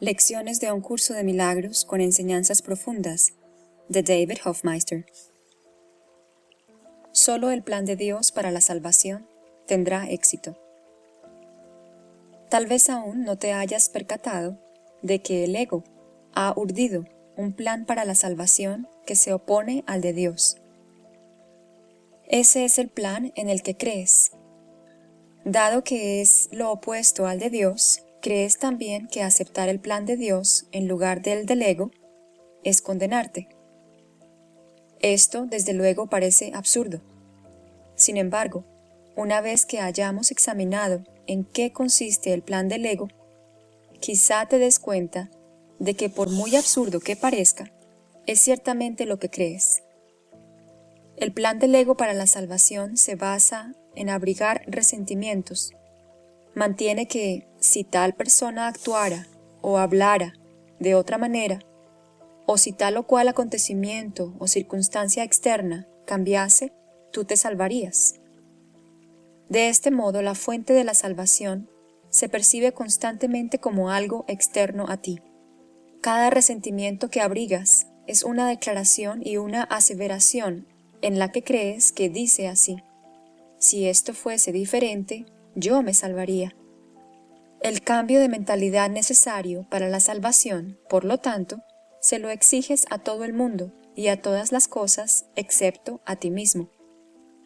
Lecciones de un curso de milagros con enseñanzas profundas de David Hofmeister. Solo el plan de Dios para la salvación tendrá éxito. Tal vez aún no te hayas percatado de que el ego ha urdido un plan para la salvación que se opone al de Dios. Ese es el plan en el que crees. Dado que es lo opuesto al de Dios, crees también que aceptar el plan de Dios en lugar del del ego es condenarte. Esto, desde luego, parece absurdo. Sin embargo, una vez que hayamos examinado en qué consiste el plan del ego, quizá te des cuenta de que por muy absurdo que parezca, es ciertamente lo que crees. El plan del ego para la salvación se basa en abrigar resentimientos, mantiene que si tal persona actuara o hablara de otra manera, o si tal o cual acontecimiento o circunstancia externa cambiase, tú te salvarías. De este modo, la fuente de la salvación se percibe constantemente como algo externo a ti. Cada resentimiento que abrigas es una declaración y una aseveración en la que crees que dice así. Si esto fuese diferente, yo me salvaría. El cambio de mentalidad necesario para la salvación, por lo tanto, se lo exiges a todo el mundo y a todas las cosas excepto a ti mismo.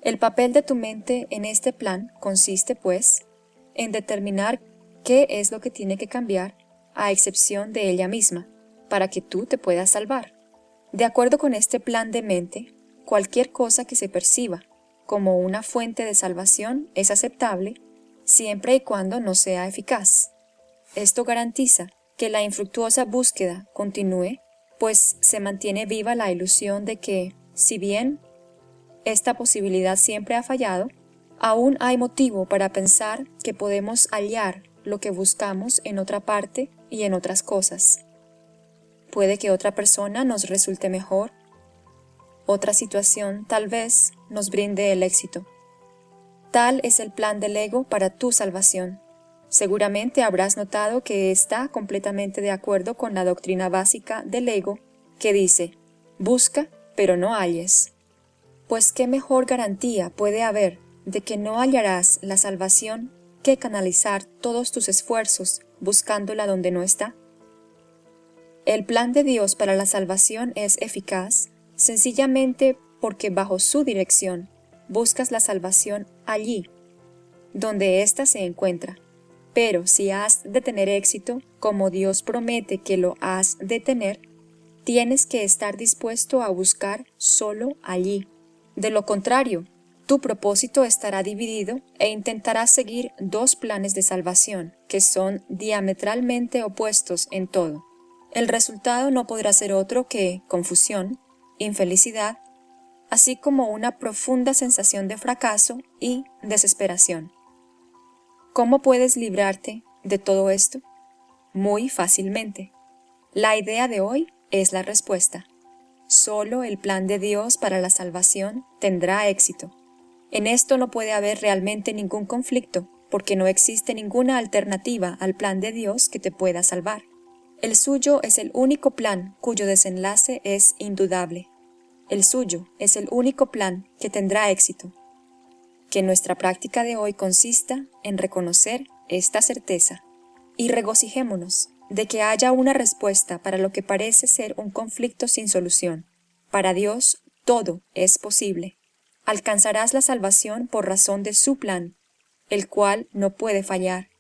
El papel de tu mente en este plan consiste, pues, en determinar qué es lo que tiene que cambiar, a excepción de ella misma, para que tú te puedas salvar. De acuerdo con este plan de mente, cualquier cosa que se perciba como una fuente de salvación es aceptable siempre y cuando no sea eficaz. Esto garantiza que la infructuosa búsqueda continúe, pues se mantiene viva la ilusión de que, si bien esta posibilidad siempre ha fallado, aún hay motivo para pensar que podemos hallar lo que buscamos en otra parte y en otras cosas. Puede que otra persona nos resulte mejor, otra situación tal vez nos brinde el éxito. Tal es el plan del ego para tu salvación. Seguramente habrás notado que está completamente de acuerdo con la doctrina básica del ego, que dice, busca, pero no halles. Pues qué mejor garantía puede haber de que no hallarás la salvación que canalizar todos tus esfuerzos buscándola donde no está. El plan de Dios para la salvación es eficaz sencillamente porque bajo su dirección buscas la salvación allí, donde ésta se encuentra. Pero si has de tener éxito, como Dios promete que lo has de tener, tienes que estar dispuesto a buscar solo allí. De lo contrario, tu propósito estará dividido e intentarás seguir dos planes de salvación que son diametralmente opuestos en todo. El resultado no podrá ser otro que confusión, infelicidad así como una profunda sensación de fracaso y desesperación. ¿Cómo puedes librarte de todo esto? Muy fácilmente. La idea de hoy es la respuesta. Solo el plan de Dios para la salvación tendrá éxito. En esto no puede haber realmente ningún conflicto, porque no existe ninguna alternativa al plan de Dios que te pueda salvar. El suyo es el único plan cuyo desenlace es indudable. El suyo es el único plan que tendrá éxito. Que nuestra práctica de hoy consista en reconocer esta certeza y regocijémonos de que haya una respuesta para lo que parece ser un conflicto sin solución. Para Dios todo es posible. Alcanzarás la salvación por razón de su plan, el cual no puede fallar.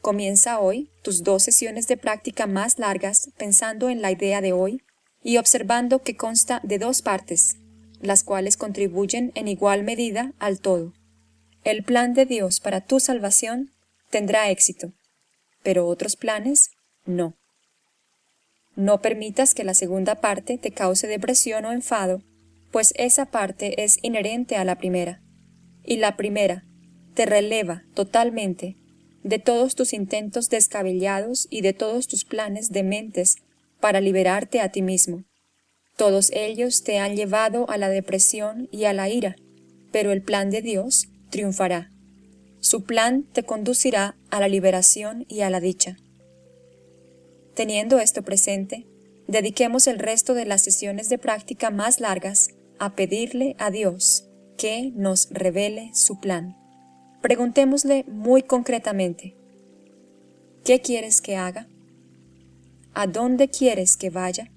Comienza hoy tus dos sesiones de práctica más largas pensando en la idea de hoy y observando que consta de dos partes, las cuales contribuyen en igual medida al todo. El plan de Dios para tu salvación tendrá éxito, pero otros planes no. No permitas que la segunda parte te cause depresión o enfado, pues esa parte es inherente a la primera, y la primera te releva totalmente de todos tus intentos descabellados y de todos tus planes dementes para liberarte a ti mismo. Todos ellos te han llevado a la depresión y a la ira, pero el plan de Dios triunfará. Su plan te conducirá a la liberación y a la dicha. Teniendo esto presente, dediquemos el resto de las sesiones de práctica más largas a pedirle a Dios que nos revele su plan. Preguntémosle muy concretamente, ¿qué quieres que haga? ¿A dónde quieres que vaya?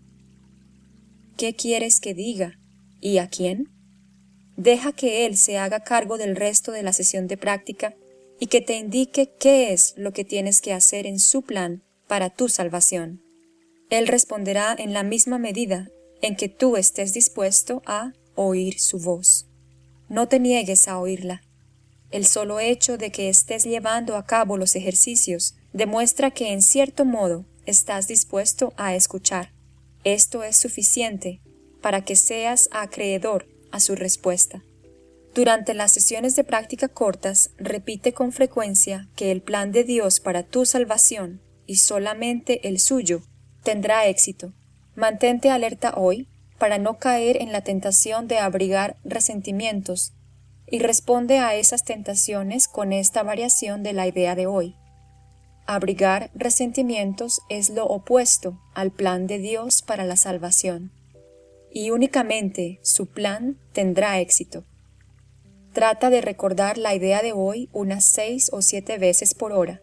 ¿Qué quieres que diga? ¿Y a quién? Deja que Él se haga cargo del resto de la sesión de práctica y que te indique qué es lo que tienes que hacer en su plan para tu salvación. Él responderá en la misma medida en que tú estés dispuesto a oír su voz. No te niegues a oírla. El solo hecho de que estés llevando a cabo los ejercicios demuestra que en cierto modo estás dispuesto a escuchar. Esto es suficiente para que seas acreedor a su respuesta. Durante las sesiones de práctica cortas, repite con frecuencia que el plan de Dios para tu salvación, y solamente el suyo, tendrá éxito. Mantente alerta hoy para no caer en la tentación de abrigar resentimientos, y responde a esas tentaciones con esta variación de la idea de hoy. Abrigar resentimientos es lo opuesto al plan de Dios para la salvación, y únicamente su plan tendrá éxito. Trata de recordar la idea de hoy unas seis o siete veces por hora.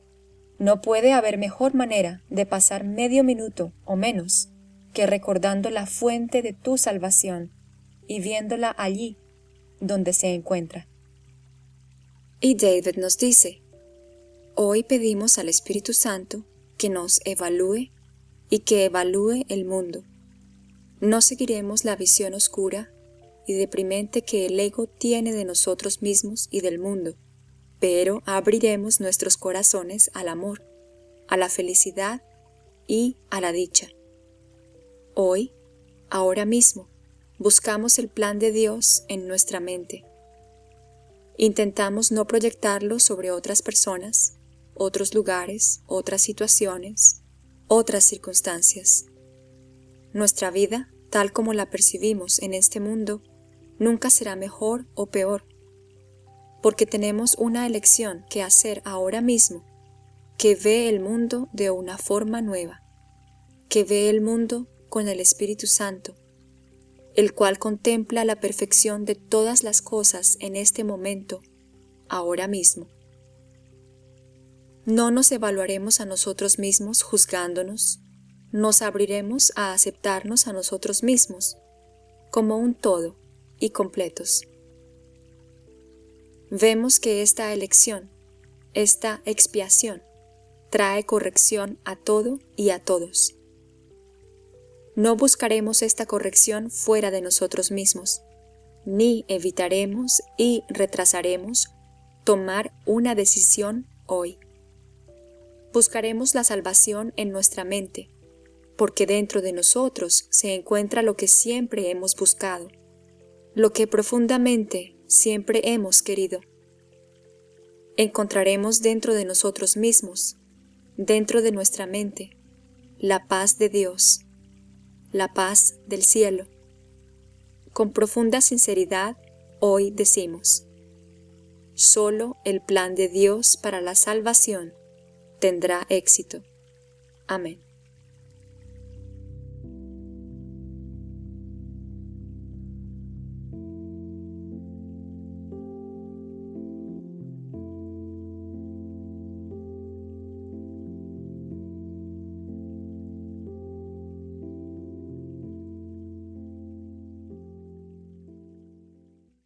No puede haber mejor manera de pasar medio minuto o menos que recordando la fuente de tu salvación y viéndola allí donde se encuentra. Y David nos dice, hoy pedimos al Espíritu Santo que nos evalúe y que evalúe el mundo. No seguiremos la visión oscura y deprimente que el ego tiene de nosotros mismos y del mundo, pero abriremos nuestros corazones al amor, a la felicidad y a la dicha. Hoy, ahora mismo, buscamos el plan de Dios en nuestra mente. Intentamos no proyectarlo sobre otras personas, otros lugares, otras situaciones, otras circunstancias. Nuestra vida, tal como la percibimos en este mundo, nunca será mejor o peor, porque tenemos una elección que hacer ahora mismo, que ve el mundo de una forma nueva, que ve el mundo con el Espíritu Santo, el cual contempla la perfección de todas las cosas en este momento, ahora mismo. No nos evaluaremos a nosotros mismos juzgándonos, nos abriremos a aceptarnos a nosotros mismos como un todo, y completos. Vemos que esta elección, esta expiación, trae corrección a todo y a todos. No buscaremos esta corrección fuera de nosotros mismos, ni evitaremos y retrasaremos tomar una decisión hoy. Buscaremos la salvación en nuestra mente, porque dentro de nosotros se encuentra lo que siempre hemos buscado, lo que profundamente siempre hemos querido. Encontraremos dentro de nosotros mismos, dentro de nuestra mente, la paz de Dios, la paz del cielo. Con profunda sinceridad, hoy decimos, solo el plan de Dios para la salvación tendrá éxito. Amén.